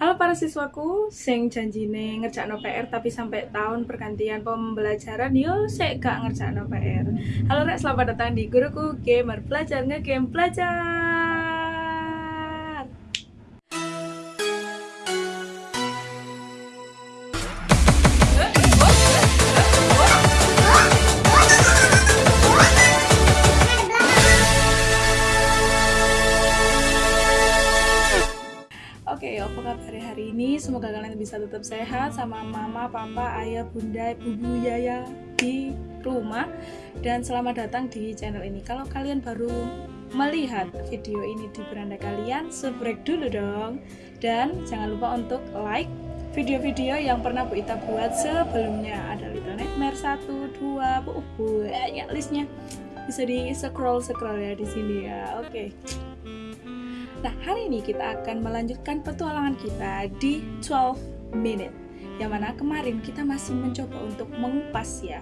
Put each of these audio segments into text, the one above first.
Halo para siswaku, sing janjine ngerjakno PR tapi sampai tahun pergantian pembelajaran yo sik gak ngerjakno PR. Halo Rek, selamat datang di Guruku Gamer Belajar Ngegame Belajar. Semoga kalian bisa tetap sehat sama mama, papa, ayah, bunda, ibu, yaya di rumah dan selamat datang di channel ini. Kalau kalian baru melihat video ini di beranda kalian, subscribe dulu dong. Dan jangan lupa untuk like video-video yang pernah Bu Ita buat sebelumnya. Ada Little Nightmare 1, 2, bu, banyak listnya. Bisa di scroll-scroll ya di sini ya. Oke. Nah, hari ini kita akan melanjutkan petualangan kita di 12 minute. Yang mana kemarin kita masih mencoba untuk mengupas ya.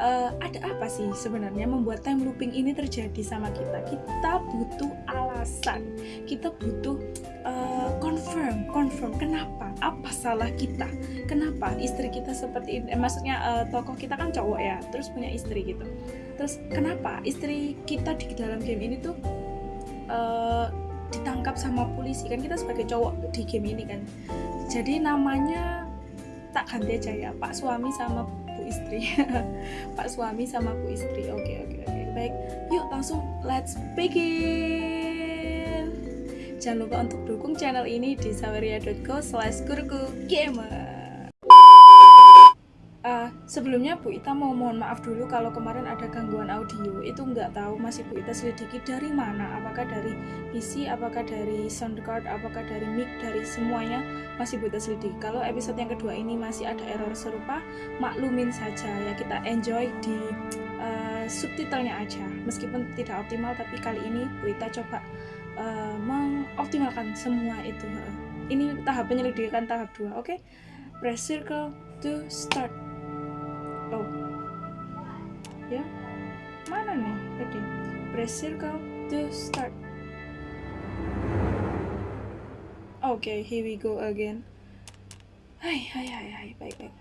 eh, ada apa sih sebenarnya membuat time looping ini terjadi sama kita? Kita butuh alasan. Kita butuh eh, confirm, confirm kenapa? Apa salah kita? Kenapa istri kita seperti ini? Eh, maksudnya eh, tokoh kita kan cowok ya, terus punya istri gitu. Terus kenapa istri kita di dalam game ini tuh eh, ditangkap sama polisi kan kita sebagai cowok di game ini kan. Jadi namanya tak ganti aja ya pak suami sama bu istri. Pak suami sama bu istri. Oke oke oke. Baik yuk langsung let's begin. Jangan lupa untuk dukung channel ini di saweria.co slash gamer Uh, sebelumnya Bu Ita mau mohon maaf dulu kalau kemarin ada gangguan audio. Itu nggak tahu masih Bu Ita selidiki dari mana. Apakah dari PC apakah dari sound card apakah dari mic dari semuanya masih Bu Ita selidiki. Kalau episode yang kedua ini masih ada error serupa maklumin saja ya. Kita enjoy di uh, subtitlenya aja. Meskipun tidak optimal tapi kali ini Bu Ita coba uh, mengoptimalkan semua itu ini tahap penyelidikan tahap 2 oke? Okay? press circle to start ya. Mana nih tadi? Press circle to start. Okay, here we go again. Hai hai hai hai baik baik.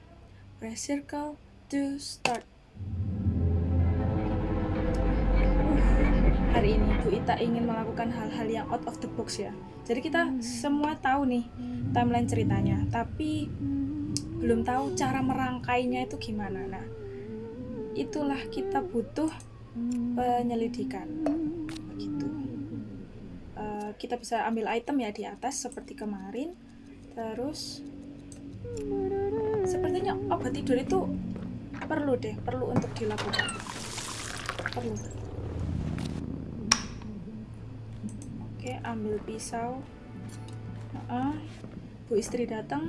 Press circle to start. Hari ini Bu Ita ingin melakukan hal-hal yang out of the box ya. Jadi kita semua tahu nih timeline ceritanya tapi belum tahu cara merangkainya itu gimana. Nah itulah kita butuh penyelidikan. Begitu. Uh, kita bisa ambil item ya di atas seperti kemarin. Terus sepertinya obat tidur itu perlu deh perlu untuk dilakukan. Perlu. Oke ambil pisau. Uh, bu istri datang.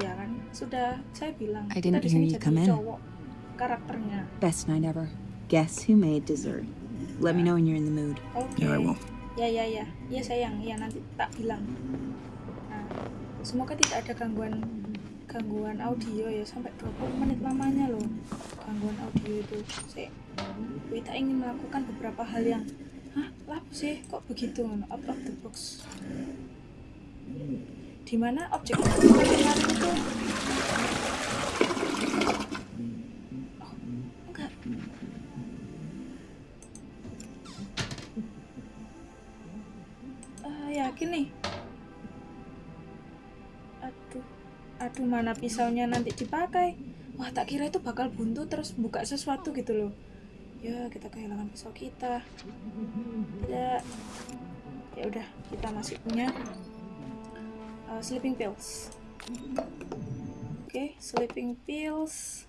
Ya kan? Sudah saya bilang I didn't kita di hear sini you jadi cowok karakternya. Best night ever. Guess who made dessert? Let me know when you're in the mood. oke Yeah, I will. ya ya ya. Ya sayang. Ya nanti tak bilang. Nah, semoga tidak ada gangguan gangguan audio ya. Sampai 20 menit lamanya loh gangguan audio itu. Saya kita ingin melakukan beberapa hal yang hah? Lah sih? Kok begitu? Out of the box. Di mana objek itu aduh mana pisaunya nanti dipakai. Wah tak kira itu bakal buntu terus buka sesuatu gitu loh. Ya kita kehilangan pisau kita. Tidak ya udah kita masih punya uh, sleeping pills. Oke sleeping pills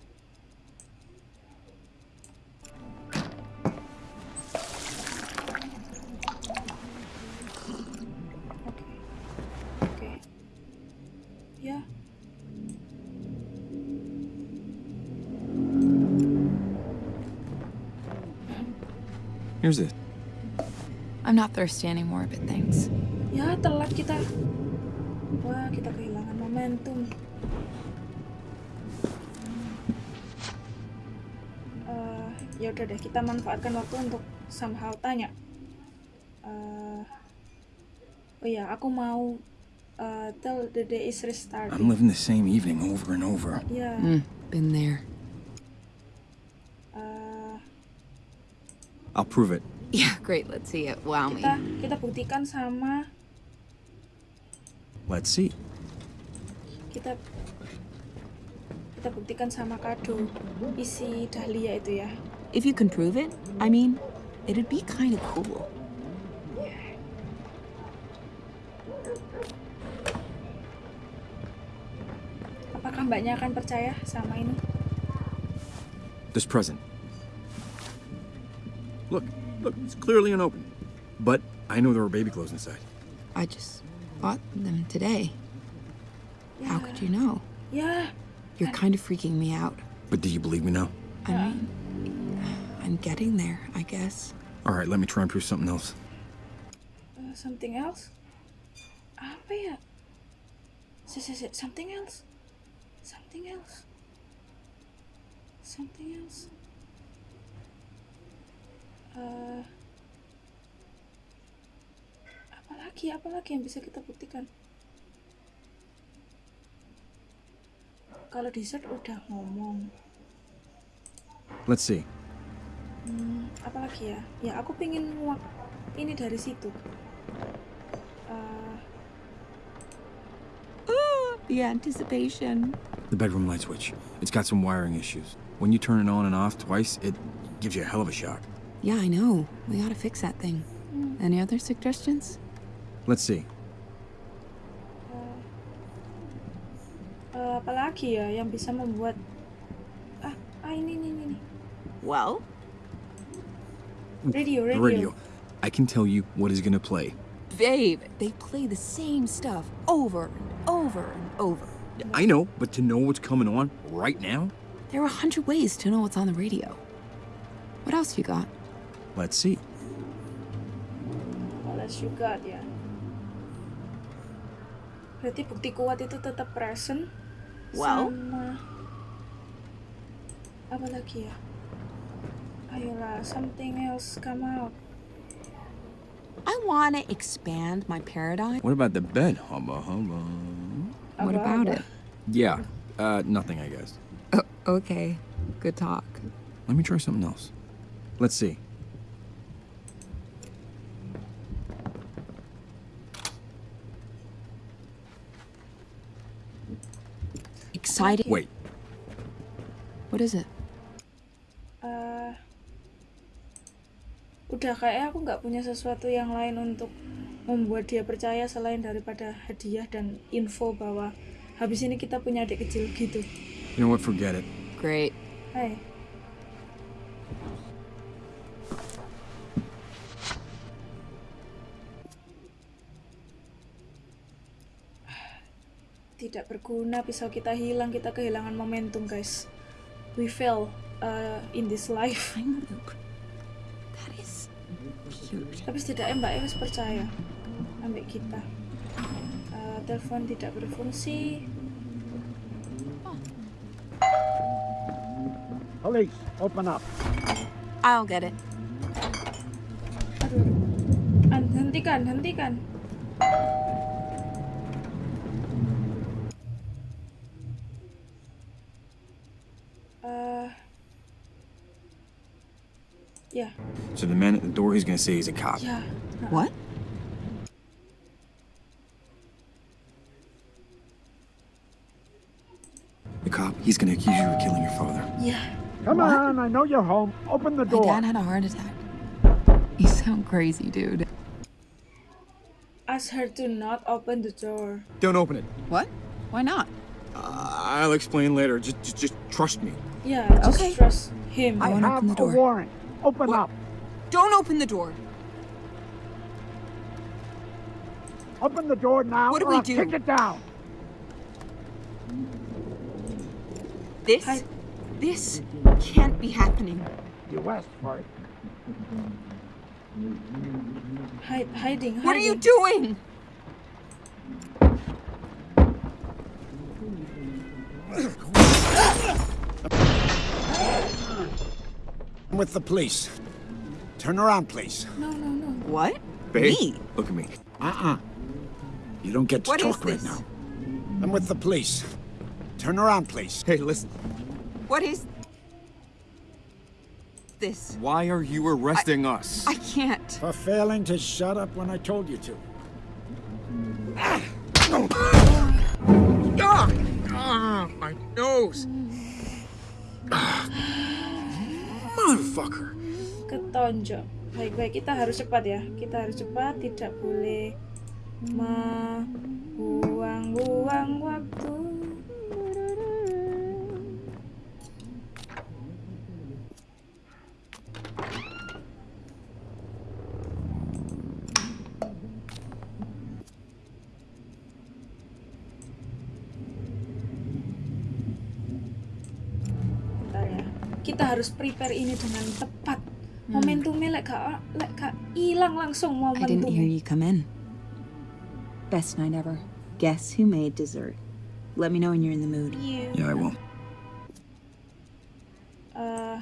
Here's it. I'm not thirsty anymore, but thanks. ya telat kita wah kita kehilangan momentum Eh, ya udah deh kita manfaatkan waktu untuk somehow tanya Eh, oh iya aku mau uh, till the day is restarting. I'm living the same evening over and over. Ya, Mm, been there. I'll prove it. Yeah, great. Let's see it. Wow me. kita kita buktikan sama Let's see. kita kita buktikan sama kado isi dahlia itu ya. If you can prove it, I mean, it'd be kind of cool. Apakah mbaknya akan percaya sama ini? This present. Look, look, it's clearly an unopened. But I know there were baby clothes inside. I just bought them today. How could you know? Yeah. You're kind of freaking me out. But do you believe me now? I mean, I'm getting there, I guess. All right, let me try and prove something else. uh, something else? Apa ya? Si, si, si, something else? Something else? Something else? Uh, apa lagi? Apa lagi yang bisa kita buktikan? Kalau dessert udah ngomong, Let's see. Hmm, apa lagi ya? Ya aku pingin nguak ini dari situ. Uh, The anticipation. The bedroom light switch. It's got some wiring issues. When you turn it on and off twice, it gives you a hell of a shock. Yeah, I know. We gotta fix that thing. Any other suggestions? Let's see. uh, apa lagi ya yang bisa membuat ah ah ini ini ini, ini. Well, radio radio. radio. I can tell you what is gonna play. babe, they play the same stuff over and over and over. I know, but to know what's coming on right now, There are a hundred ways to know what's on the radio. What else you got? Let's see. Unless you got ya. Berarti bukti kuat itu tetap present. Well. sama apa lagi ya? Ayolah, something else come out. I want to expand my paradigm. What about the bed? Hubba hubba. what about it? Yeah, uh, nothing, I guess. Oh, okay. Good talk. Let me try something else. Let's see. Wait, What is it? Eh, udah kayak aku nggak punya sesuatu yang lain untuk membuat dia percaya selain daripada hadiah dan info bahwa habis ini kita punya adik kecil gitu. you know what? Forget it. Great. Hai. Berguna pisau kita hilang, kita kehilangan momentum, guys. We fail uh, in this life. Look, that is cute. Tapi setidaknya Mbak Ewas percaya ambil kita. Eh, telepon tidak berfungsi. Police, open up. I'll get it. Aduh, aduh. An, hentikan, hentikan. Ya, So the man at the door, he's gonna say he's a cop. ya. What? The cop, he's gonna accuse you of killing your father. Yeah. Come on, I know you're home. Open the door. My door. dad had a heart attack. You sound crazy, dude. ask her to not open the door. Don't open it. What? Why not? Uh, I'll explain later. Just, just, just trust me. Yeah, just Okay. trust him. I won't have open the a door. warrant. Open up. Don't open the door. Open the door now What do or we I'll do? kick it down. This, Hi. this can't be happening. You asked for it. Hide, hiding, hiding. What are you doing? with the police. Turn around, please. No, no, no. What? Babe, Me? look at me. Uh-uh. You don't get to What is talk right this? now. I'm with the police. Turn around, please. Hey, listen. What is this? Why are you arresting us? I can't. For failing to shut up when I told you to. Ah, ah, my nose. Motherfucker. ketonjok. Baik-baik kita harus cepat ya. Kita harus cepat tidak boleh membuang-buang waktu Bentar ya. kita harus prepare ini dengan tepat momentumnya lek gak lek gak hilang langsung I didn't hear momentum you come in. Best night ever. Guess who made dessert? Let me know when you're in the mood. you Yeah, I will. uh,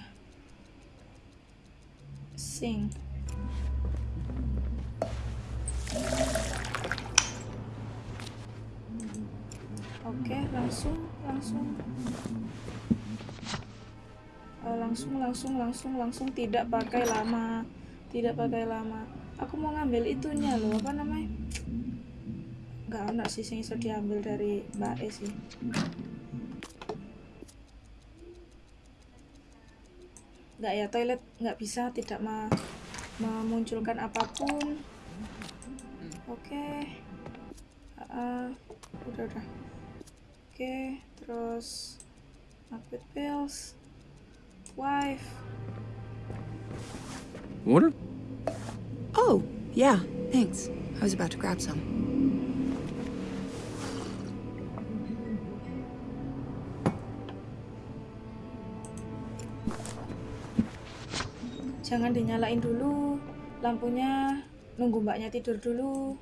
sing oke langsung langsung Eh, langsung langsung langsung langsung tidak pakai lama tidak pakai lama. Aku mau ngambil itunya loh apa namanya? Nggak ada sih yang bisa diambil dari mbak E sih. Nggak ya toilet nggak bisa tidak ma- memunculkan apa pun. Oke. Ah, udah udah. Oke terus upgrade pills wife Water? Oh, yeah, thanks. I was about to grab some. jangan dinyalain dulu lampunya nunggu mbaknya tidur dulu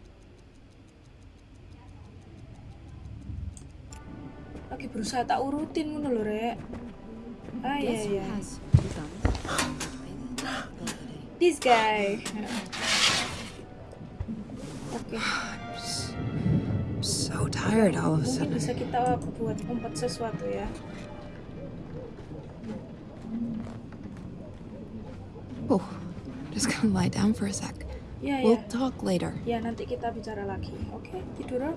lagi berusaha tak urutin ngono lho rek ah iya Guess who iya has this guy oke So tired all of a mungkin sudden. bisa kita buat umpet sesuatu ya Oh, just gonna lie down for a sec. Yeah, We'll iya talk later. ya nanti kita bicara lagi oke tidur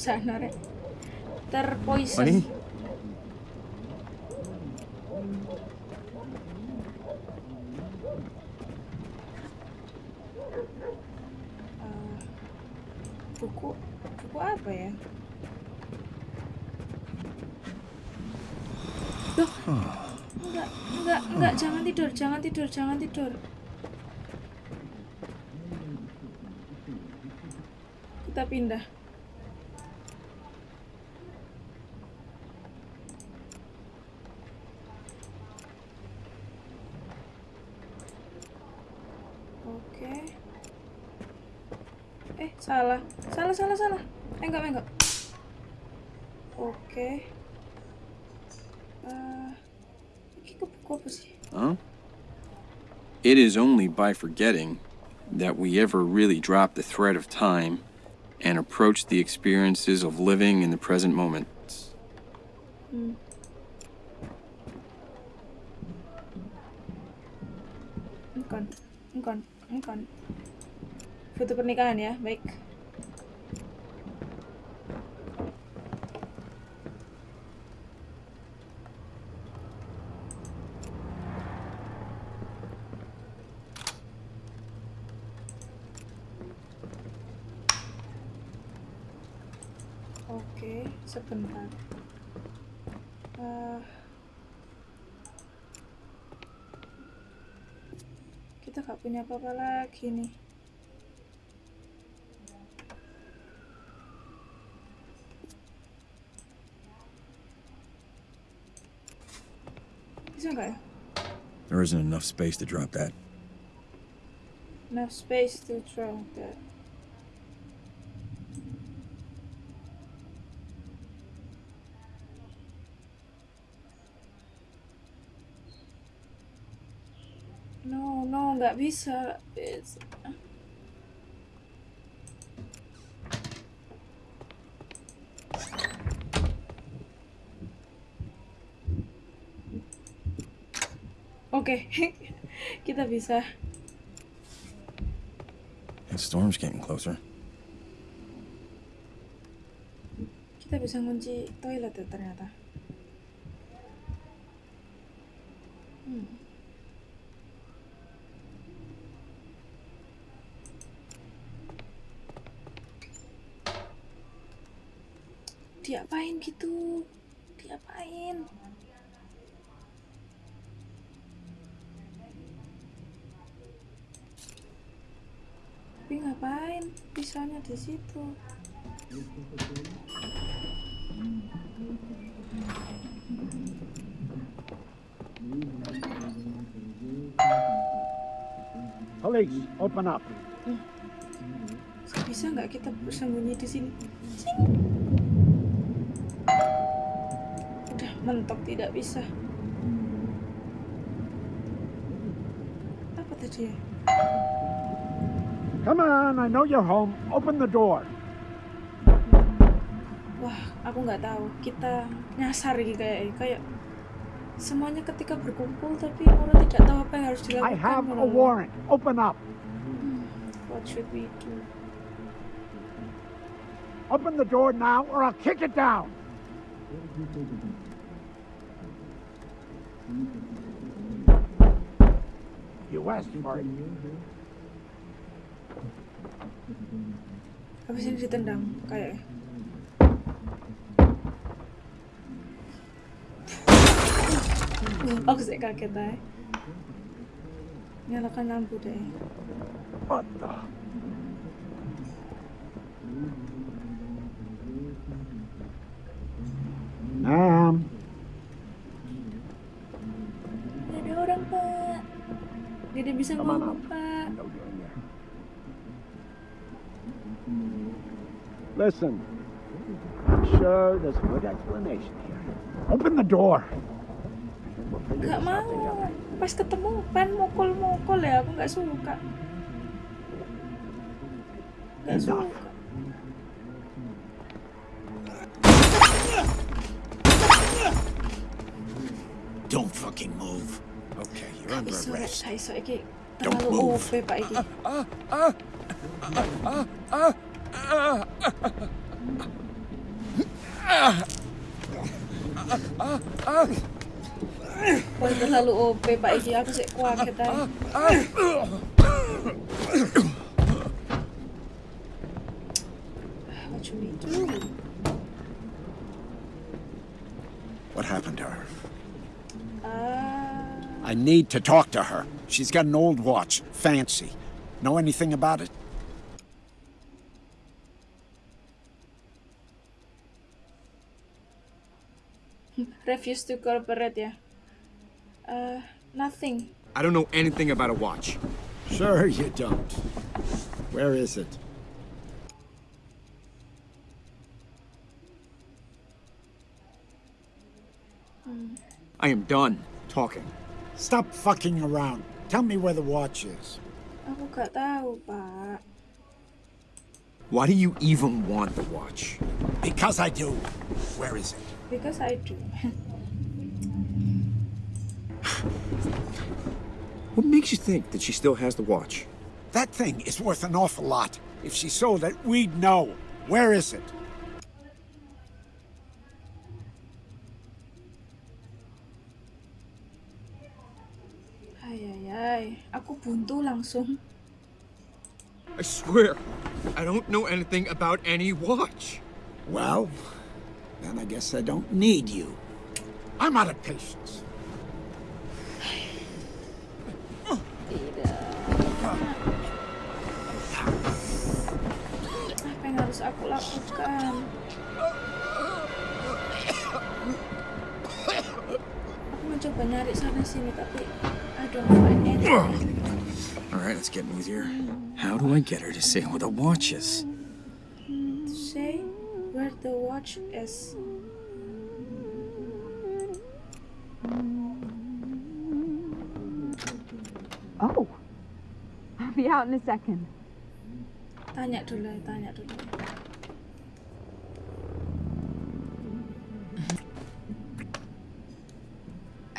Rob. sana rek terpoison? Eh, buku buku apa ya? Loh, enggak enggak enggak. Jangan tidur jangan tidur jangan tidur. Kita pindah salah. Salah salah salah. Enggak enggak oke. Eh, ini ke buku apa sih? Huh? It is only by forgetting that we ever really drop the thread of time and approach the experiences of living in the present moment. Hmm. Engkon, engkon, engkon. Foto pernikahan ya, baik. Oke, sebentar. Eh, kita gak punya apa-apa lagi nih. There isn't enough space to drop that. Enough space to throw that. No, no, that bisa. Bisa. Oke, kita bisa. The storm's getting closer. Kita bisa ngunci toilet ya ternyata. Hmm. Diapain gitu? Di situ. Police, open up. Bisa nggak kita bersembunyi di sini? Sing. Udah mentok tidak bisa. Apa tadi ya? Come on, I know you're home. Open the door. Wah, aku nggak tahu. Kita nyasar gitu kayak kayak semuanya ketika berkumpul tapi orang tidak tahu apa yang harus dilakukan. I have a warrant. Open up. Hmm, what should we do? Open the door now or I'll kick it down. You asked for it. Habis ini ditendang kayak. Aku sih kaget aja. Nyalakan lampu deh. The? Ma'am, Ada orang pak. Tidak bisa ngomong pak. Listen, I'm sure there's a good explanation here. Open the door. We'll figure Gak this out together. mau. Pas ketemu pan mukul-mukul ya. Aku nggak suka. Nggak Enough. suka. Don't fucking move. Okay, you're under Iso rek, arrest. gak iso iki. Don't Terlalu move. OP pak Terlalu OP pak iki. Aku sih kuaget aja. What should we do? What happened to her? Ah, I need to talk to her. She's got an old watch. Fancy. Know anything about it? Refuse to cooperate ya. Uh, nothing. I don't know anything about a watch. Sure you don't. Where is it? I am done talking. Stop fucking around. Tell me where the watch is. Aku gak tahu pak. Why do you even want the watch? Because I do. Where is it? Because I do. What makes you think that she still has the watch? That thing is worth an awful lot. If she sold it, we'd know. Where is it? Ay ay ay. Aku buntu langsung. I swear, I don't know anything about any watch. Well, then I guess I don't need you. I'm out of patience. Aku lakukan? Aku mencoba nyari sana sini. All right, let's get easier. How do I get her to say where the watch is? To say where the watch is. Oh. I'll be out in a second. Tanya dulu, tanya dulu.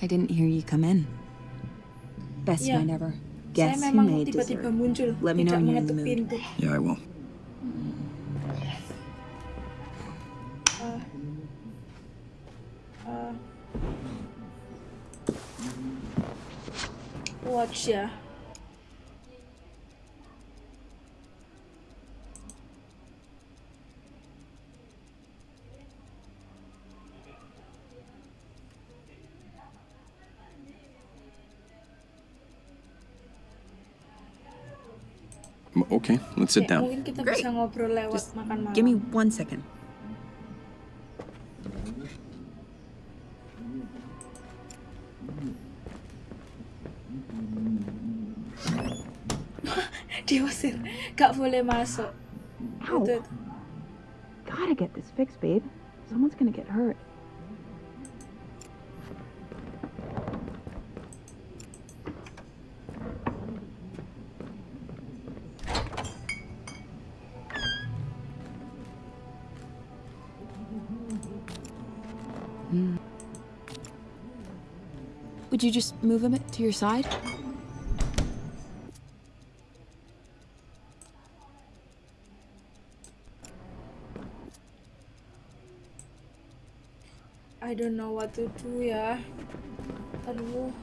I didn't hear you come in. Best Yeah. night ever. Saya Guess who memang made tiba-tiba dessert? muncul, Let me know when you're in the mood. pintu. Yeah, I will. Watch ya. Okay, let's sit down. Mungkin kita Great. bisa ngobrol lewat Just makan malam. Give me one second. Gak boleh masuk. Ow. Itu, itu. Gotta get this fixed, babe. Someone's gonna get hurt. Would you just move him to your side? I don't know what to do ya. Aduh.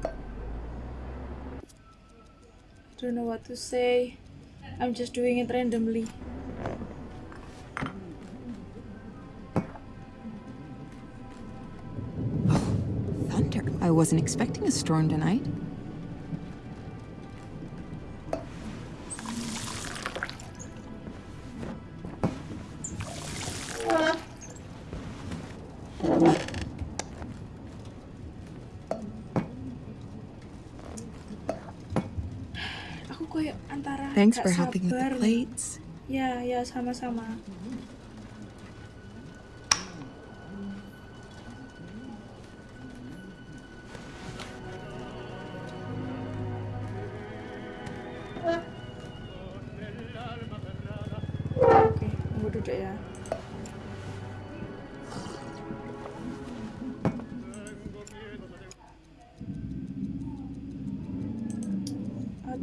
I don't know what to say. I'm just doing it randomly. Thunder. I wasn't expecting a storm tonight. Thanks gak for helping with the plates. Ya, ya sama-sama.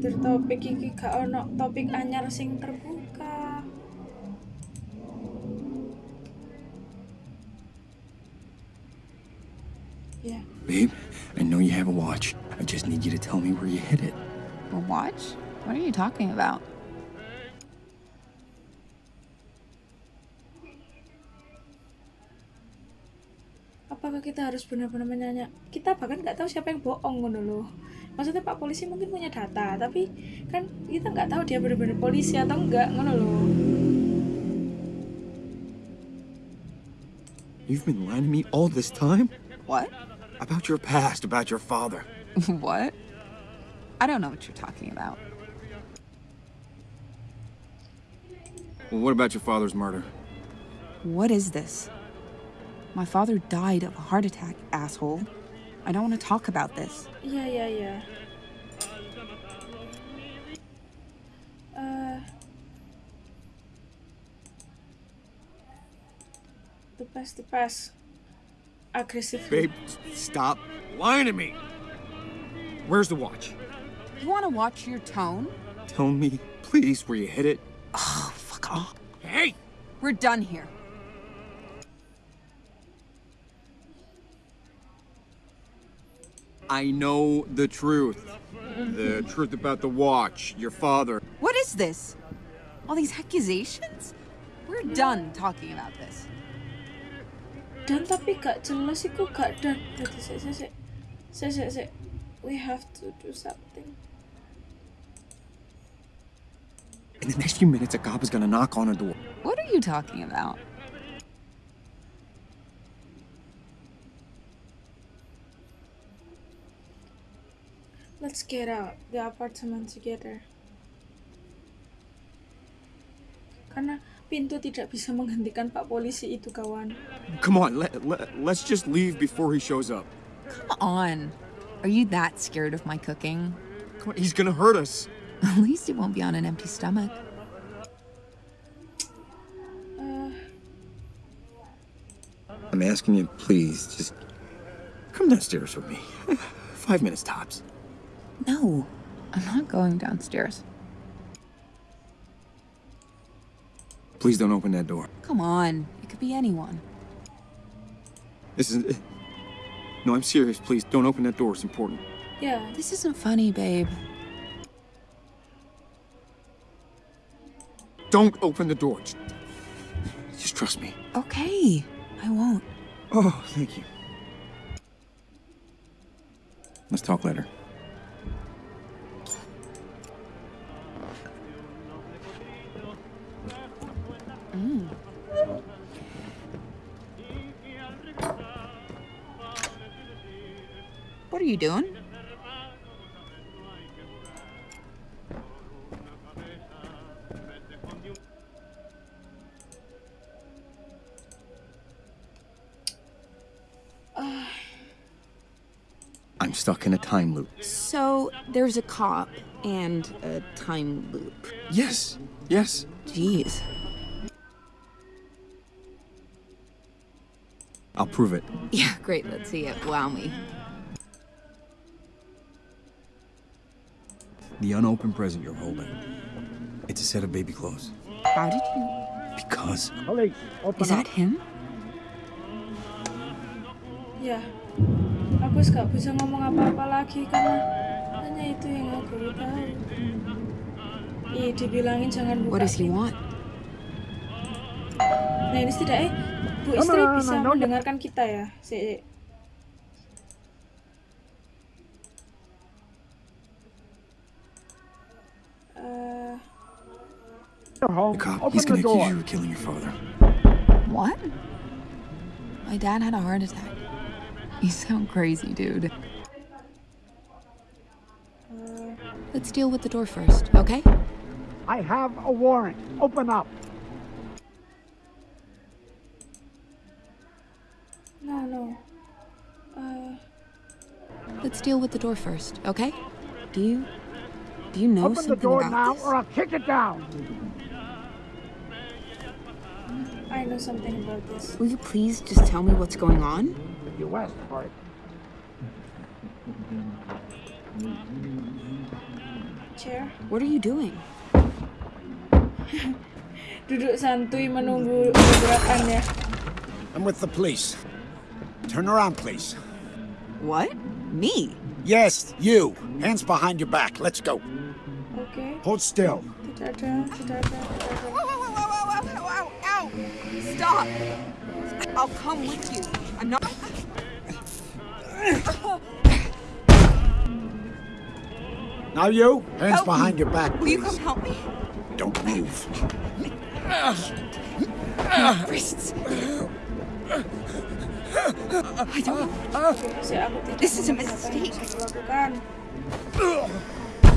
Atur topik iki gak ono topik anyar sing terbuka. Ya, Babe, I know you have a watch. I just need you to tell me where you hid it. A watch? What are you talking about? apakah kita harus benar-benar menanya? Kita bahkan nggak tahu siapa yang bohong ngono loh. Maksudnya Pak Polisi mungkin punya data, tapi kan kita nggak tahu dia benar-benar polisi atau enggak ngono loh. You've been lying to me all this time? What? About your past, about your father. what? I don't know what you're talking about. Well, what about your father's murder? What is this? My father died of a heart attack, asshole. I don't want to talk about this. Yeah, yeah, yeah. Eh, the past, the past. Agresif. Babe, stop lying to me. Where's the watch? You want to watch your tone? Tell me, please, where you hid it. Oh, fuck off. Hey! We're done here. I know the truth. The truth about the watch, your father. What is this? All these accusations? We're done talking about this. Dan tapi gak jelas iku gak dan. Jadi sik sik sik. Sik sik sik. We have to do something. In the next few minutes, a cop is gonna knock on her door. What are you talking about? Let's get out the apartment together. Karena pintu tidak bisa menghentikan Pak Polisi itu, kawan. Come on, let, let, let's just leave before he shows up. Come on. Are you that scared of my cooking? Come on, he's gonna hurt us. At least it won't be on an empty stomach. I'm asking you, please, just come downstairs with me. Five minutes tops. No, I'm not going downstairs. Please don't open that door. Come on, it could be anyone. This is. No, I'm serious. Please don't open that door. It's important. Yeah. This isn't funny, babe. Don't open the door. Just, just trust me. Okay, I won't. Oh, thank you. Let's talk later. You doing? I'm stuck in a time loop. So there's a cop and a time loop. Yes, yes. Jeez. I'll prove it. Yeah, great. Let's see it. Wow me. The unopened present you're holding. It's a set of baby clothes. How did you? Because Police, open Is that up. him? ya. Aku gak bisa ngomong apa-apa lagi karena hanya itu yang aku tahu. Ih, dibilangin jangan buka. What does he want? Nah ini setidaknya Bu istri bisa mendengarkan kita ya. Si You're the cop, Open he's gonna accuse you of killing your father. What? My dad had a heart attack. You sound crazy, dude. Let's deal with the door first, okay? I have a warrant. Open up. no no. Eh, Let's deal with the door first, okay? Do you do you know Open the something door about now this? or I'll kick it down. I know something about this. Will you please just tell me what's going on? You asked for it. Chair. What are you doing? Duduk santuy menunggu gerakannya. I'm with the police. Turn around, please. What? Me? Yes, you. Hands behind your back. Let's go. Okay. Hold still. Stop! I'll come with you. I'm not. Now you. Hands Help me. behind your back, please. Will you come help me? Don't move. Wrists. I don't. Oke, si aku tidak This is a mengerti apa yang mistake. harus aku lakukan.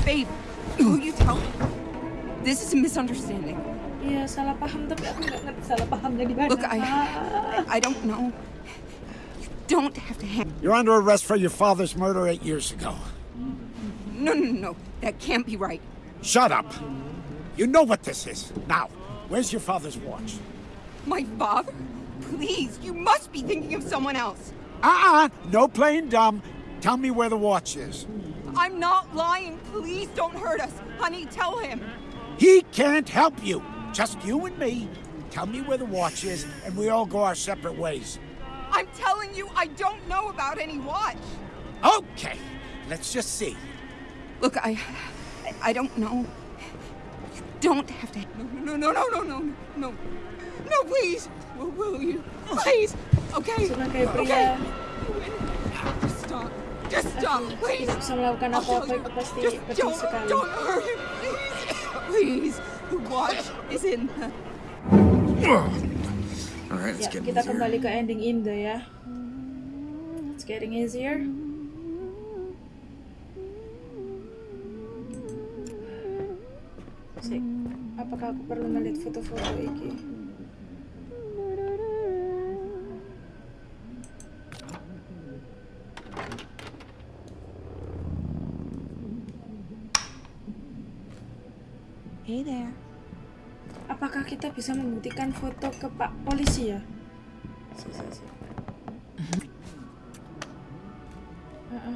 Babe, will you tell me? This is a misunderstanding. Iya, salah paham tapi aku nggak ngerti salah pahamnya di mana. Look, I, I don't know. You don't have to hang. You're under arrest for your father's murder eight years ago. No, no, no, no. That can't be right. Shut up. You know what this is. Now, where's your father's watch? My father? Please, you must be thinking of someone else. Uh-uh. No playing dumb. Tell me where the watch is. I'm not lying. Please don't hurt us. Honey, tell him. He can't help you. Just you and me. Tell me where the watch is, and we all go our separate ways. I'm telling you, I don't know about any watch. Okay. Let's just see. Look, I, I don't know. You don't have to. No, no, no, no, no, no, no, no, please. Will, will you? Please. Okay. Sebagai Okay. Just stop. Just stop, please. tidak bisa melakukan I'll tell you. pasti Just don't, don't hurt him, please. Please. Watch is in the. All right, let's Ya, get kita easier. kembali ke ending Indo ya. It's getting easier. Sik, apakah aku perlu melihat foto-foto iki? Hey there. Apakah kita bisa membuktikan foto ke Pak Polisi ya?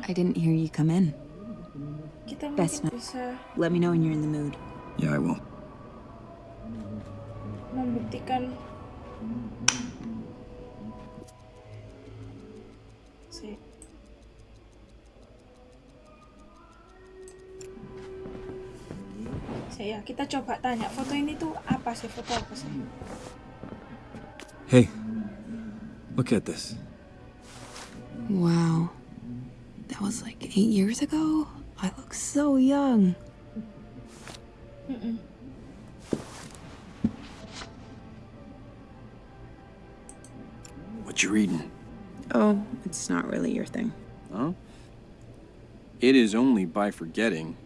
I didn't hear you come in. Kita Best mungkin bisa Let me know when you're in the mood. Yeah, I will. membuktikan saya kita coba tanya foto ini tuh apa sih foto apa sih Hey, look at this. Wow. That was like eight years ago? I look so young. Mm-mm. What you reading? Oh, it's not really your thing. Huh? It is only by forgetting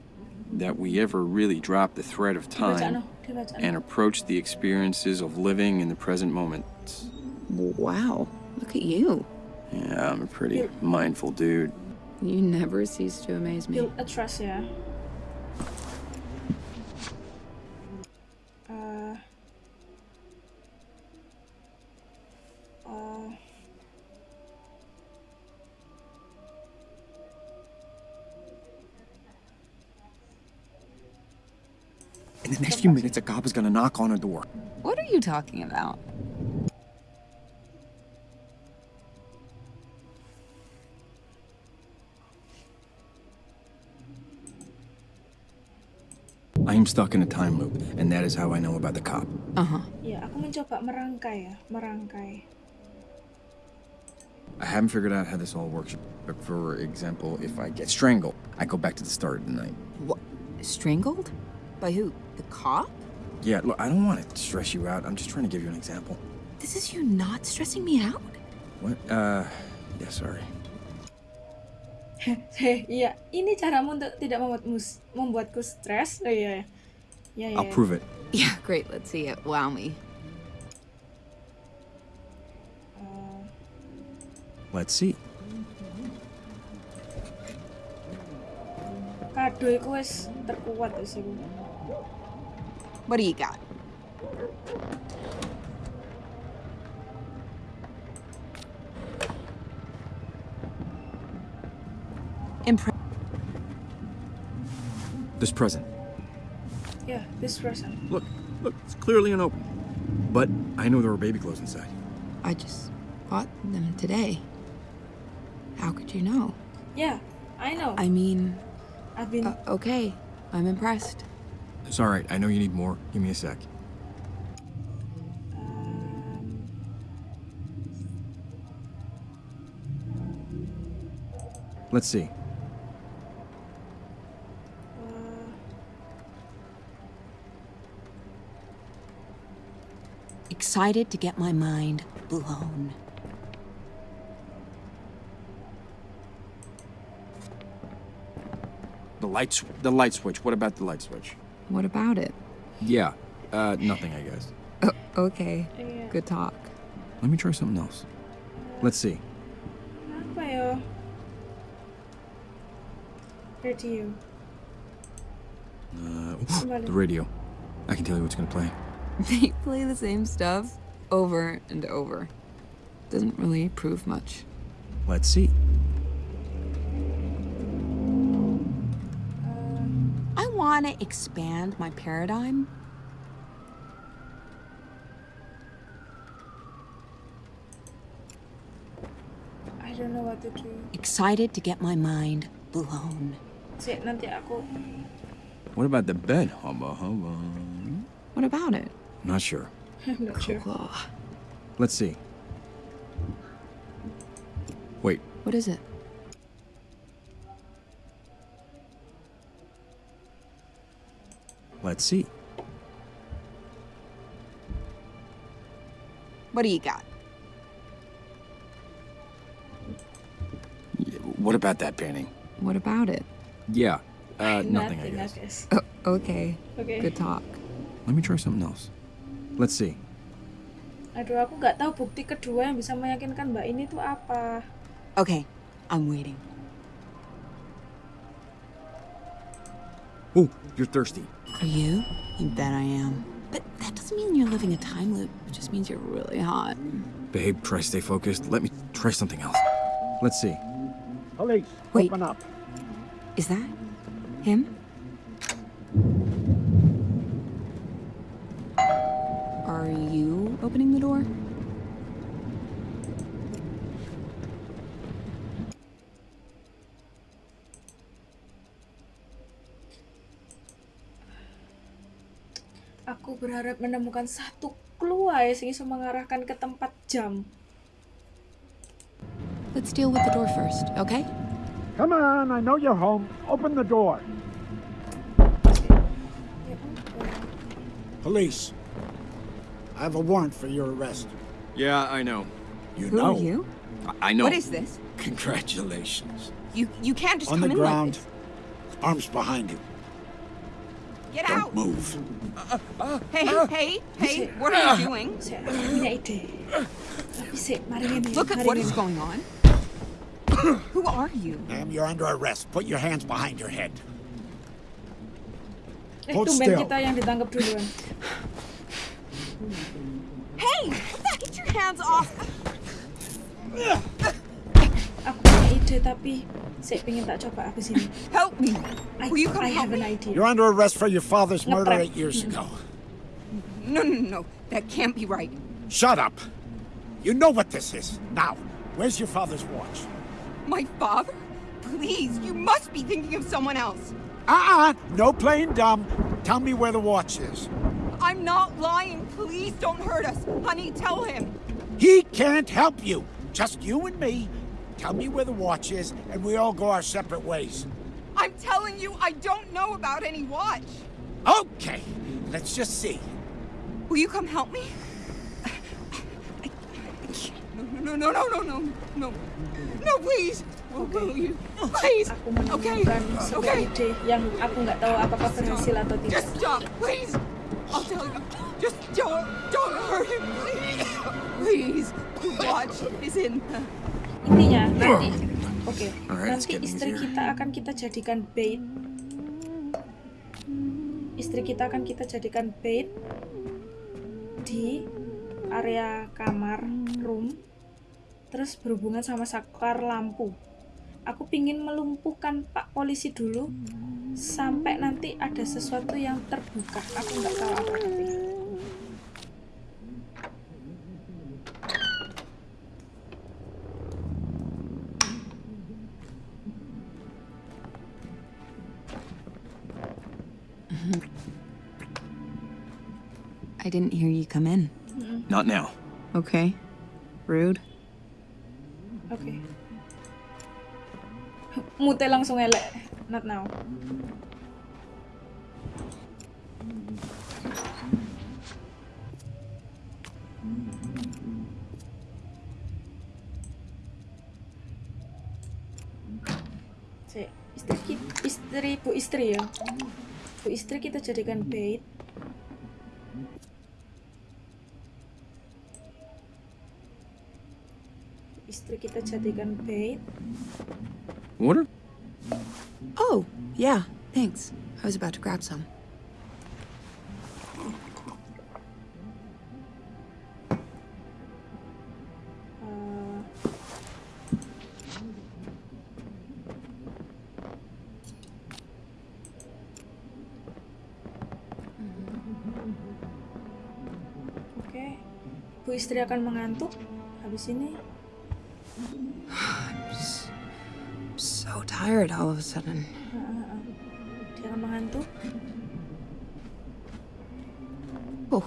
that we ever really drop the thread of time no dibaca no. and approach the experiences of living in the present moment. Wow. Look at you. Yeah, I'm a pretty mindful dude. You never cease to amaze me. build a trust the next few minutes, a cop is gonna knock on her door. What are you talking about? I am stuck in a time loop, and that is how I know about the cop. Uh huh. ya aku mencoba merangkai ya merangkai I haven't figured out how this all works. But for example, if I get strangled, I go back to the start of the night. What? Strangled? By who? The cop? Yeah, look, I don't want to stress you out. I'm just trying to give you an example. This is you not stressing me out? What? Uh, yeah, sorry. Heh, iya ini caramu untuk tidak membuatmu membuatku stres oh iya ya ya I'll prove it. Yeah, great. Let's see it. Wow me. Eh, Let's see. kado iku wis terkuat wis iku What do you got? Impre- This present. Yeah, this present. Look, look, it's clearly unopened. But I know there were baby clothes inside. I just bought them today. How could you know? Yeah, I know I mean, I've been uh, okay. I'm impressed. It's all right. I know you need more. Give me a sec. Let's see. Excited to get my mind blown. The light, sw- the light switch. What about the light switch? What about it? Yeah. Uh, nothing, I guess. Oh, okay. iya. Good talk. Let me try something else. Let's see. apa ya Here to you Uh, the radio. I can tell you what's gonna play. They play the same stuff over and over. Doesn't really prove much. Let's see. Want to expand my paradigm. I don't know what to do Excited to get my mind blown. Sik, nanti aku What about the bed? Hubba hubba. What about it? Not sure. I'm not sure Let's see. Wait. What is it? Let's see. What do you got? What about that painting? What about it? Yeah. Uh, nothing, I guess. guess Oh, okay. Oke. Good talk. Let me try something else. Let's see. Aduh, aku nggak tahu bukti kedua yang bisa meyakinkan Mbak ini tuh apa. Okay, I'm waiting. Oh, you're thirsty. Are you? You bet I am. But that doesn't mean you're living a time loop. It just means you're really hot. Babe, try to stay focused. Let me try something else. Let's see. Police, Wait. open up. Is that him? Berharap menemukan satu clue ae sing iso mengarahkan ke tempat jam. Let's deal with the door first, okay? Come on, I know you're home. Open the door. Police. I have a warrant for your arrest. Yeah, I know. You Who know. are you? I, I know. What is this? Congratulations. You you can't just On come the in ground. like Arms behind you. This. Get Don't out! move. Hey, hey, hey! What are you doing? Sik, aku punya ide. Tapi sik, mari ngene. Look at what is going on. Who are you? Ma'am, you're under arrest. Put your hands behind your head. Hold still. kita yang ditangkap duluan. Hey! Get your hands off! Aku punya ide tapi sik pengen tak coba aku sini. Help me! I, Will you come I help have an me? idea. You're under arrest for your father's murder Ngeprank. eight years ago. No, no, no, no. That can't be right. Shut up. You know what this is. Now, where's your father's watch? My father? Please, you must be thinking of someone else. Uh-uh. No playing dumb. Tell me where the watch is. I'm not lying. Please don't hurt us. Honey, tell him. He can't help you. Just you and me. Tell me where the watch is, and we all go our separate ways. I'm telling you, I don't know about any watch. Okay. Let's just see. Will you come help me? No, no, no, no, no, no, no. No, please. Will, will you? Oh. Please. Aku Okay, menemukan sebuah okay. ide yang aku nggak tahu apakah berhasil atau tidak. Just stop, please. I'll tell you. Just don't, don't hurt him, please. Please. The watch is in. Intinya nanti, oke, it's nanti istri kita akan kita jadikan bait. Istri kita akan kita jadikan bait di area kamar room, terus berhubungan sama saklar lampu. Aku pingin melumpuhkan Pak Polisi dulu sampai nanti ada sesuatu yang terbuka. Aku nggak tahu apa tapi. Didn't hear you come in. Not now. Okay. Rude. Oke. Mute langsung elek. Not now. Istri istri bu istri ya. Bu istri kita jadikan bait. Jadikan bait. Water? Oh, yeah, thanks. I was about to grab some. Eh, Oke, bu istri akan mengantuk. Habis ini, tired all of a sudden. Oh,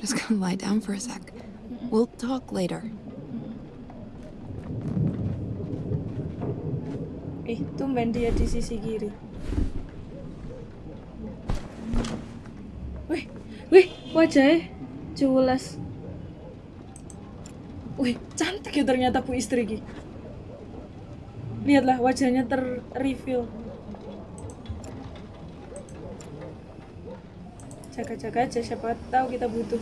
just gonna lie down for a sec. We'll talk later. Eh, tumben dia di sisi kiri. Wih, wih, wajahnya jelas. Wih, cantik ya ternyata bu istri Ki. Lihatlah wajahnya ter-reveal. Jaga-jaga aja, siapa tahu kita butuh.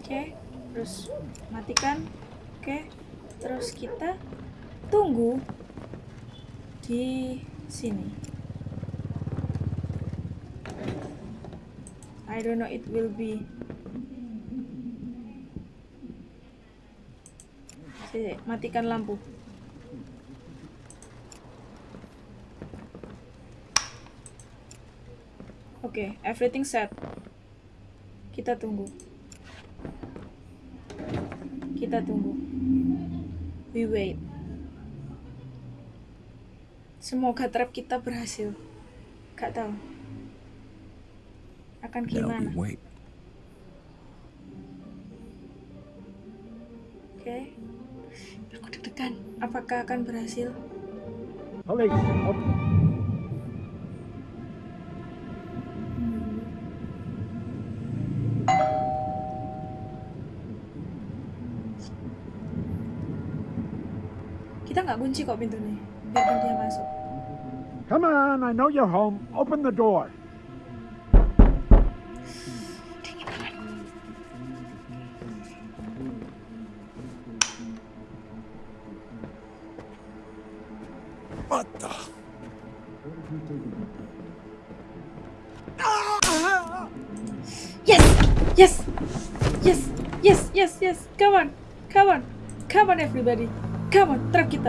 Oke, terus matikan. Oke, terus kita tunggu di sini. I don't know it will be. Matikan lampu. Oke, everything set. Kita tunggu. Kita tunggu. We wait. Semoga trap kita berhasil. Gak tahu. Akan gimana? Apakah akan berhasil? Open. Kita nggak kunci kok pintunya. Biarkan dia masuk. Come on, I know you're home. Open the door.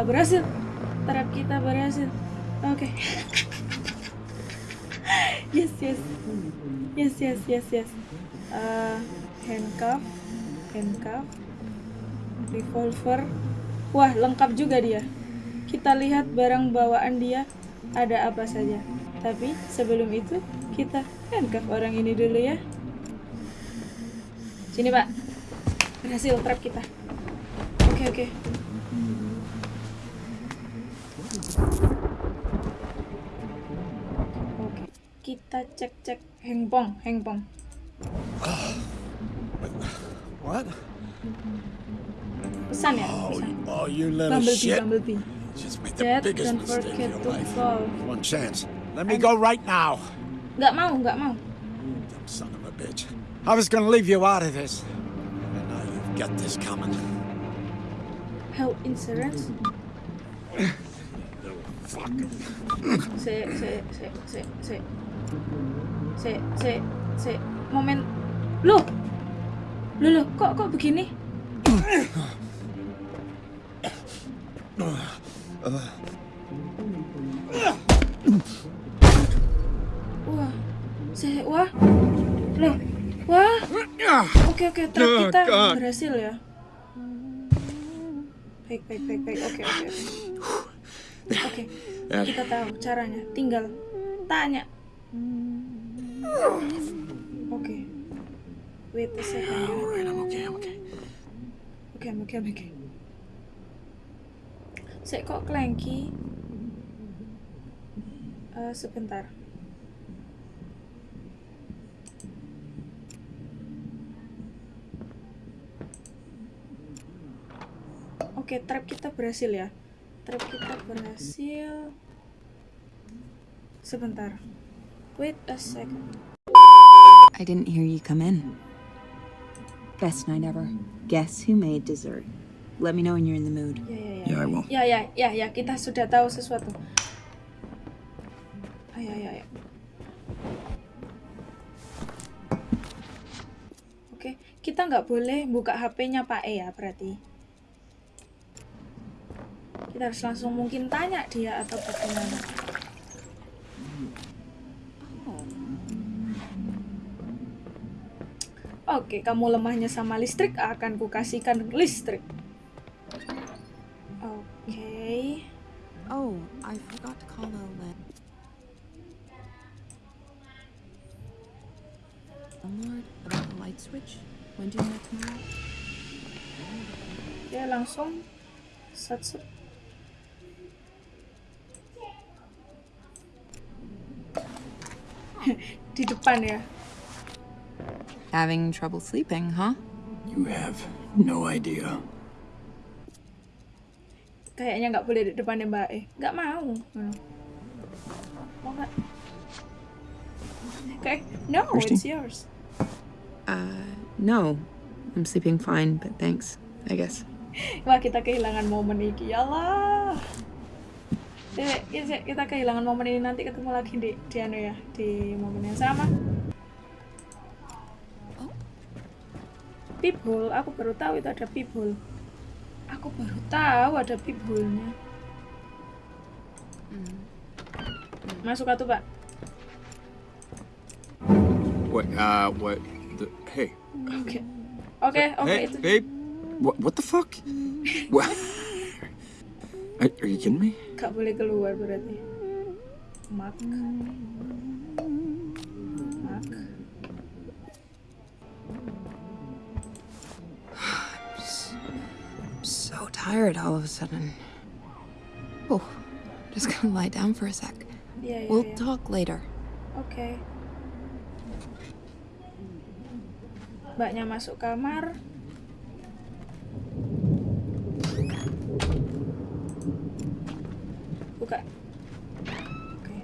Berhasil! Trap kita berhasil! Oke. yes! Yes! Yes! Yes! Yes! Yes! Uh, handcuff, handcuff, revolver. Wah, lengkap juga dia. Kita lihat barang bawaan dia ada apa saja. Tapi sebelum itu kita handcuff orang ini dulu ya. Sini pak Berhasil trap kita Oke oke Oke Kita cek cek Hengpong Hengpong What? Pesan ya Oh, Pesan oh, you little Bumblebee shit. Bumblebee Just made the Dad biggest don't forget to call One chance. Let me go right now. Nggak mau nggak mau Dumb son of a bitch. I was gonna leave you out of this. And now you've got this coming. Health insurance Fucking. Se se se se se Se se se Momen Loh Loh loh kok kok begini Wah, saya wah, loh, wah, oke oke, trap Oh, kita berhasil ya. Baik baik baik baik, oke oke oke. Oke, kita tahu caranya. Tinggal tanya. Oke, wait a second. ya. Alright, I'm okay, I'm okay. Oke oke oke. Saya kok clanky? Eh, sebentar. Oke, trap kita berhasil ya. Trap kita berhasil. Sebentar. Wait a second. I didn't hear you come in. Best night ever. Guess who made dessert? Let me know when you're in the mood. Ya ya ya. Yeah, I will. Ya ya ya ya, kita sudah tahu sesuatu. Ayo ayo ayo. Oke, kita nggak boleh buka HP-nya Pak E ya berarti. Kita harus langsung mungkin tanya dia atau bagaimana. Oke, kamu lemahnya sama listrik, akan kukasihkan listrik. Oke. Oh, I forgot to call about the light switch. When do you know tomorrow? Ya langsung set set. Di depan ya. Having trouble sleeping, huh? You have no idea. Kayaknya nggak boleh di depannya Mbak E. Nggak mau. Hmm. Mau nggak? Oke, no, Christy? it's yours. Uh, no. I'm sleeping fine, but thanks, I guess. Wah kita kehilangan momen iki ya Allah. Eh, kita, kita kehilangan momen ini nanti ketemu lagi di di anu ya di momen yang sama peephole aku baru tahu itu ada peephole aku baru tahu ada peephole-nya masuk atuh pak What? Uh, what? The, hey. oke oke oke hey, itu babe. What? What the fuck? what? Are, are you kidding me? gak boleh keluar berarti mak mak tired all of a sudden. Oh, just gonna lie down for a sec. iya iya We'll iya. talk later. Oke. Mbaknya masuk kamar. Buka. Oke.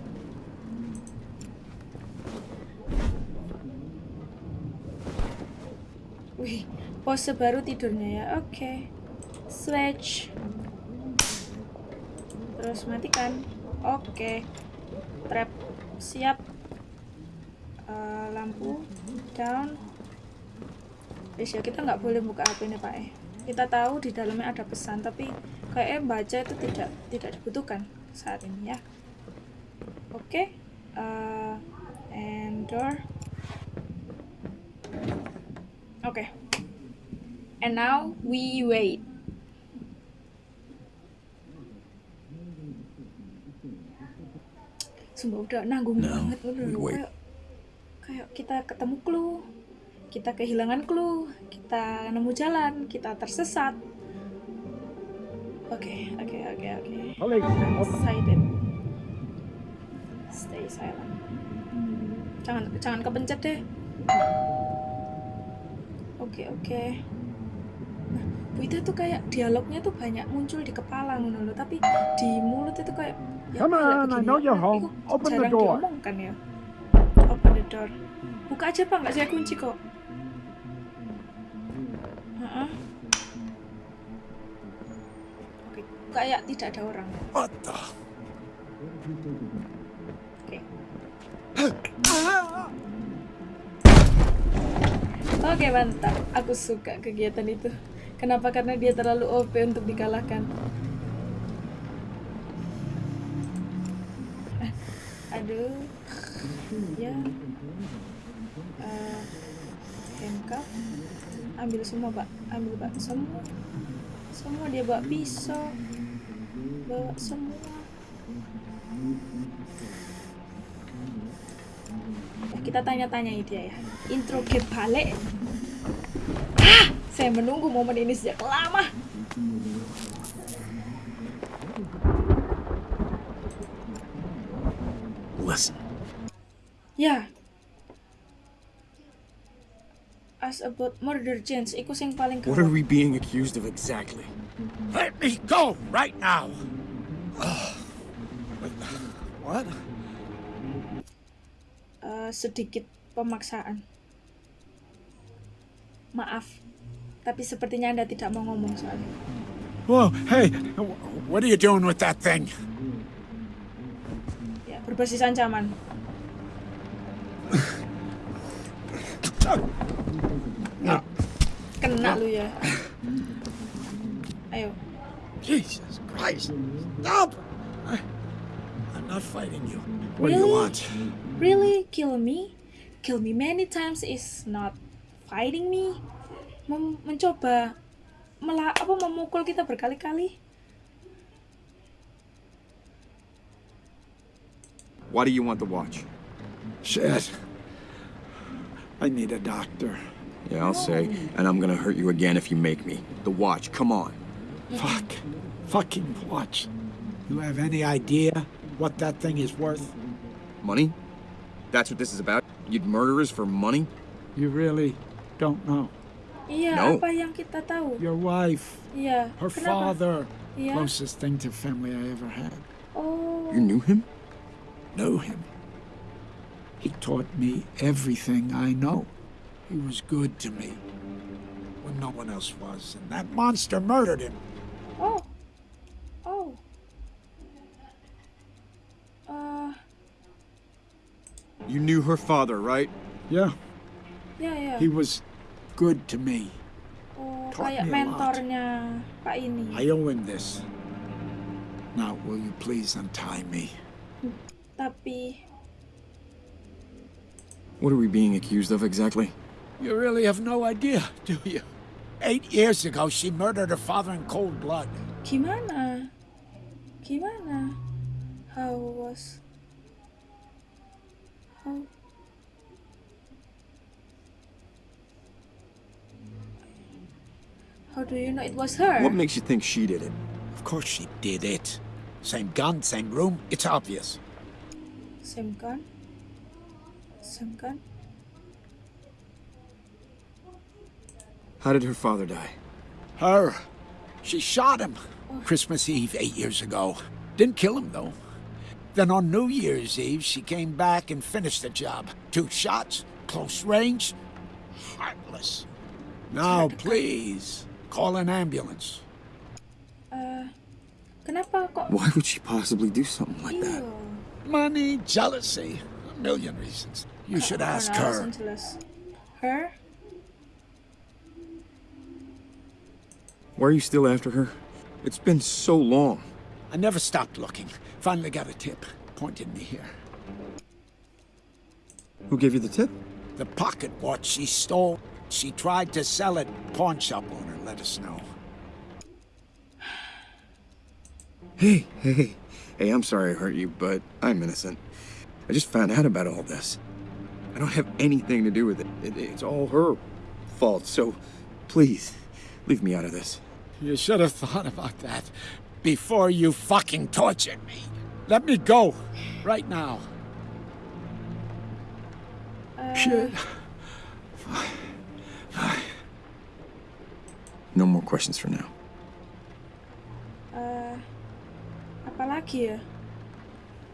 Wih, pose baru tidurnya ya. Oke. Switch. Terus matikan. Oke. Trap siap. Eh, lampu down. Wis ya kita nggak boleh buka HP ini Pak eh. Kita tahu di dalamnya ada pesan tapi kayaknya baca itu tidak tidak dibutuhkan saat ini ya. Oke. eh, and door. Oke. And now we wait. Sumpah udah nanggung banget udah we loh. wait. kayak kayak kita ketemu clue, kita kehilangan clue, kita nemu jalan, kita tersesat. Oke, oke, oke, oke. Silent. Stay silent. Jangan jangan kepencet deh. Oke, oke. Nah, Bu Ida tuh kayak dialognya tuh banyak muncul di kepala ngono loh, tapi di mulut itu kayak ya Come kayak on, I know Iku home. Open the jarang door. diomongkan ya. Open the door. Buka aja pak, nggak saya kunci kok. Oke, kayak tidak ada orang. What the? Oke. Oke mantap, aku suka kegiatan itu. Kenapa? Karena dia terlalu OP untuk dikalahkan. Eh, Aduh, ya. Eh, handcuff. Ambil semua pak, ambil pak semua. Semua dia bawa pisau, bawa semua. Ya, kita tanya-tanyai dia ya. Introget balik. Saya menunggu momen ini sejak lama. Listen. Ya. As about murder Jens, iku sing paling What are we being accused of exactly? Let me go right now. what? Eh, sedikit pemaksaan. Maaf, tapi sepertinya Anda tidak mau ngomong soalnya. Whoa, hey, wh- what are you doing with that thing? Ya, berbasis ancaman. Kena lu ya. Ayo. Jesus Christ. Stop! I, I'm not fighting you. What do you Really? want? Really? Kill me? Kill me many times is not fighting me? Mem- mencoba mela apa memukul kita berkali-kali? Why do you want the watch? Shit. I need a doctor. Yeah, I'll say. And I'm gonna hurt you again if you make me. The watch, come on. Fuck. Fucking watch. You have any idea what that thing is worth? Money? That's what this is about? You'd murderers for money? You really don't know. Iya, no. apa yang kita tahu? Your wife. Iya. Her Kenapa? father. Iya. Closest thing to family I ever had. Oh. You knew him? Know him. He taught me everything I know. He was good to me when no one else was, and that monster murdered him. Oh. Oh. Uh. You knew her father, right? Yeah. Yeah, yeah. He was good to me. Oh, taught kayak me mentornya Pak ini. I owe him this. Now, will you please untie me? Tapi What are we being accused of exactly? You really have no idea, do you? Eight years ago, she murdered her father in cold blood. gimana? Gimana? How was How How do you know it was her? What makes you think she did it? Of course she did it. Same gun, same room. It's obvious. Same gun? Same gun? How did her father die? Her. She shot him. Oh. Christmas Eve eight years ago. Didn't kill him, though. Then on New Year's Eve, she came back and finished the job. Two shots, close range, heartless. Now, please, call an ambulance. Uh, kenapa kok Why would she possibly do something like Iya. that? Money, jealousy, a million reasons. You uh, should Oh, ask her. alasan jelas. Her? Why are you still after her? It's been so long. I never stopped looking. Finally got a tip. Pointed me here. Who gave you the tip? The pocket watch she stole. She tried to sell it. Pawn shop owner let us know. Hey, hey, hey. Hey, I'm sorry I hurt you, but I'm innocent. I just found out about all this. I don't have anything to do with it. it it's all her fault, so please, leave me out of this. You should have thought about that before you fucking tortured me. Let me go right now. Uh, Shit. No more questions for now. Eh, apa lagi ya?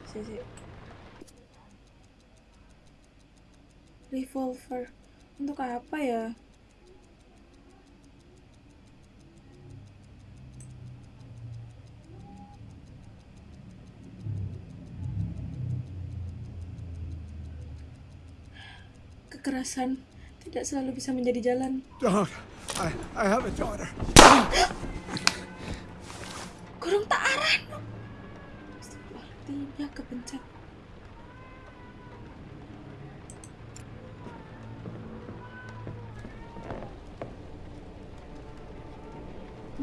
Si, si. Revolver. Untuk apa ya? Kekerasan tidak selalu bisa menjadi jalan. Don't. I, I have a daughter. Kurung tak arah. Tiba kepencet.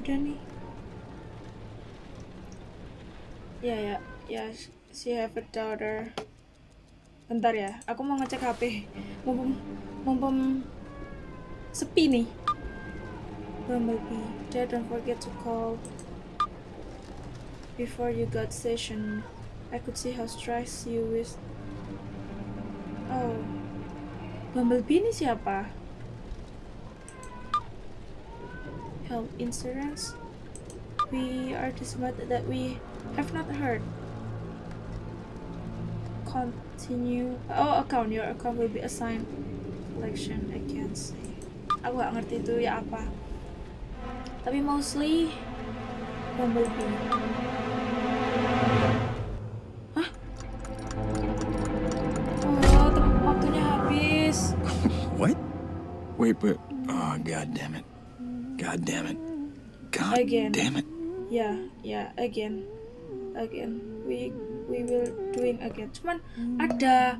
Udah nih. Ya ya ya. She have a daughter. Bentar ya, aku mau ngecek HP. Mumpung mumpung sepi nih. Bumblebee, Dad, don't forget to call before you got session. I could see how stressed you with. Oh, Bumblebee ini siapa? Health insurance. We are disappointed that we have not heard. Continue. Oh, account. Your account will be assigned collection agency. Aku gak ngerti itu ya apa. Tapi mostly Bumblebee. Hah? Oh, waktunya habis. What? Wait, but oh god damn it. God damn it. God Again. damn it. Ya, ya, again, again. We we will doing again. Cuman ada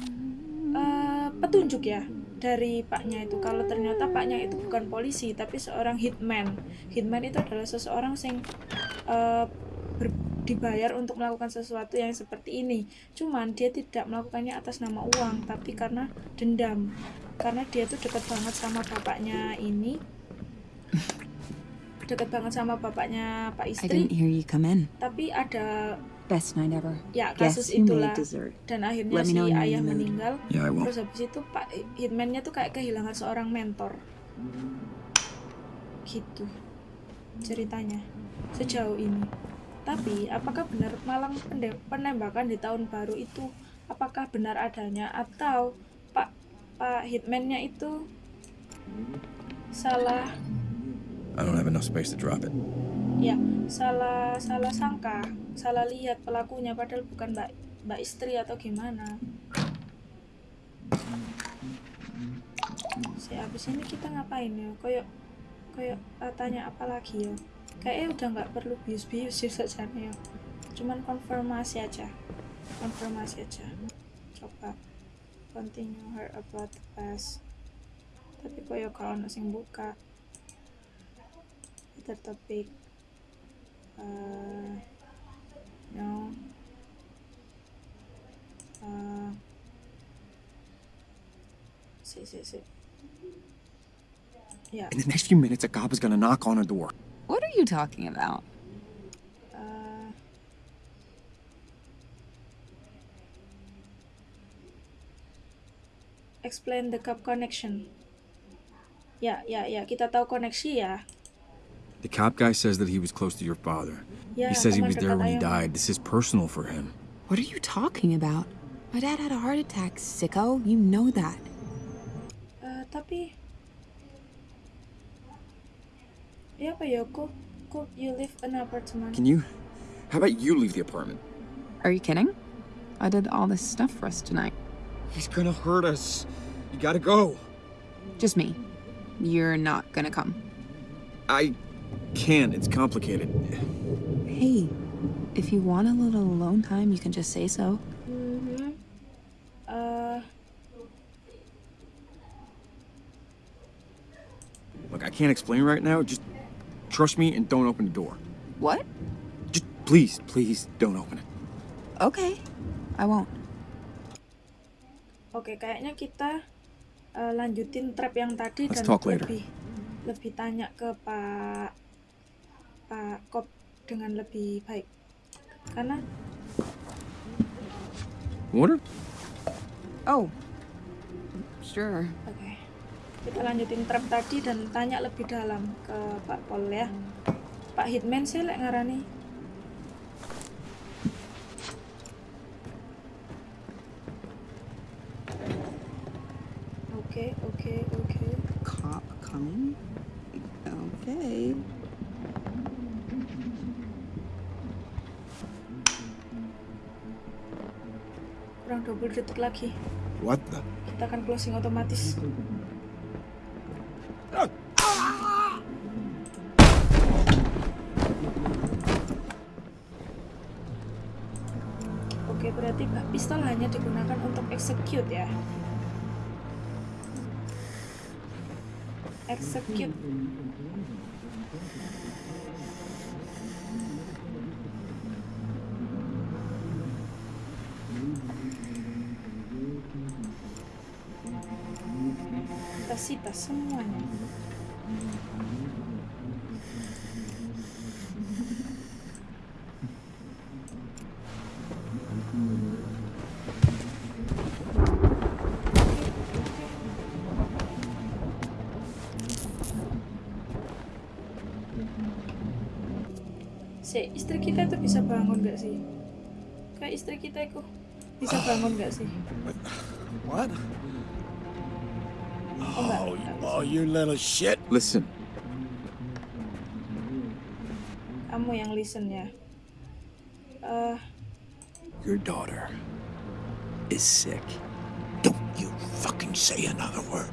eh, petunjuk ya dari paknya itu. Kalau ternyata paknya itu bukan polisi tapi seorang hitman. Hitman itu adalah seseorang yang eh, ber- dibayar untuk melakukan sesuatu yang seperti ini. Cuman dia tidak melakukannya atas nama uang, tapi karena dendam. Karena dia tuh dekat banget sama bapaknya ini. Dekat banget sama bapaknya Pak I Istri didn't hear you come in. tapi ada Best night ever. ya kasus itulah. dan akhirnya Let si ayah meninggal. Yeah, terus habis itu pak hitmannya tuh kayak kehilangan seorang mentor. Gitu ceritanya sejauh ini. Tapi apakah benar malang penembakan di tahun baru itu? Apakah benar adanya? Atau pak pak hitmannya itu salah? I don't have enough space to drop it. ya salah salah sangka salah lihat pelakunya padahal bukan mbak mbak istri atau gimana. Si abis ini kita ngapain ya? Koyok koyok eh, tanya apa lagi ya? Kayaknya udah nggak perlu bius-bius sih sebenarnya ya. Cuman konfirmasi aja konfirmasi aja. Coba continue her about the past. Tapi koyok kalau sing buka. Other topic uh, no. Uh, si si si yeah. In the next few minutes, a cop is gonna knock on her door. What are you talking about? uh, explain the cup connection. Ya ya ya kita tahu koneksi ya The cop guy says that he was close to your father. ya he says he was there when he died. This is personal for him. What are you talking about? My dad had a heart attack, sicko. You know that. Uh, tapi ya apa ya kok kok you live in apartment Can you? How about you leave the apartment? Are you kidding? I did all this stuff for us tonight. He's gonna hurt us. You gotta go. Just me. You're not gonna come. I can't. It's complicated. Hey, if you want a little alone time, you can just say so. Mhm. Eh, Look, I can't explain right now. Just trust me and don't open the door. What? Just please, please don't open it. Okay. I won't. Oke, kayaknya kita eh, lanjutin trap yang tadi Let's dan talk later. lebih lebih tanya ke Pak Pak Kop dengan lebih baik. Karena Water? Oh. Sure. oke. Kita lanjutin trap tadi dan tanya lebih dalam ke Pak Pol ya. Pak Hitman saya lek ngarani. Oke, oke, oke. Cop coming? Okay. Kurang 20 detik lagi. What the? Kita akan closing otomatis. Oke, berarti pistol hanya digunakan untuk execute ya. Execute. Kita sita semuanya. Si istri kita itu bisa bangun gak sih? Kayak istri kita itu bisa bangun gak sih? What? Oh. Oh, enggak bisa. oh, you little shit. Listen, Kamu yang listen ya. Eh, your daughter is sick. Don't you fucking say another word.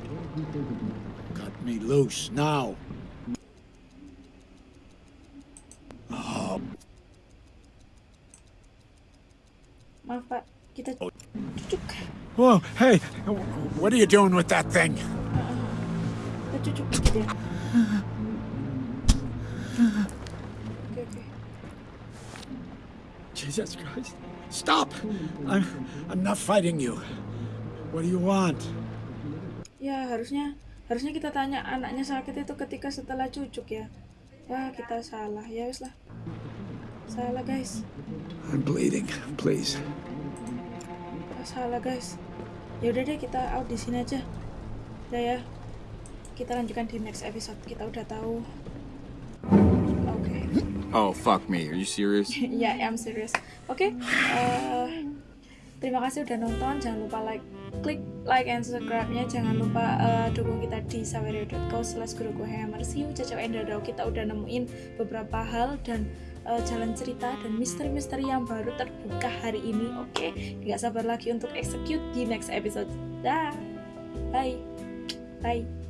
Cut me loose now. maaf Pak, kita cucuk. Whoa, hey, what are you doing with that thing? Jesus Christ. Stop! I'm, I'm not fighting you. What do you want? Ya, harusnya harusnya kita tanya anaknya sakit itu ketika setelah cucuk ya. Wah, kita salah. Ya wes lah. Salah, guys. I'm bleeding. Please. Ah, salah, guys. Ya udah deh, kita out di sini aja. Udah ya. Kita lanjutkan di next episode. Kita udah tahu. Oke. Oh, fuck me. Are you serious? ya, I'm serious. Oke, eh, terima kasih udah nonton. Jangan lupa like, klik like and subscribe-nya. Jangan lupa eh, dukung kita di sawerio.co slash guruku hammer. See you, Caca. Kita udah nemuin beberapa hal dan uh, jalan cerita dan misteri-misteri yang baru terbuka hari ini. Oke, nggak sabar lagi untuk execute di next episode. Dah, bye, bye.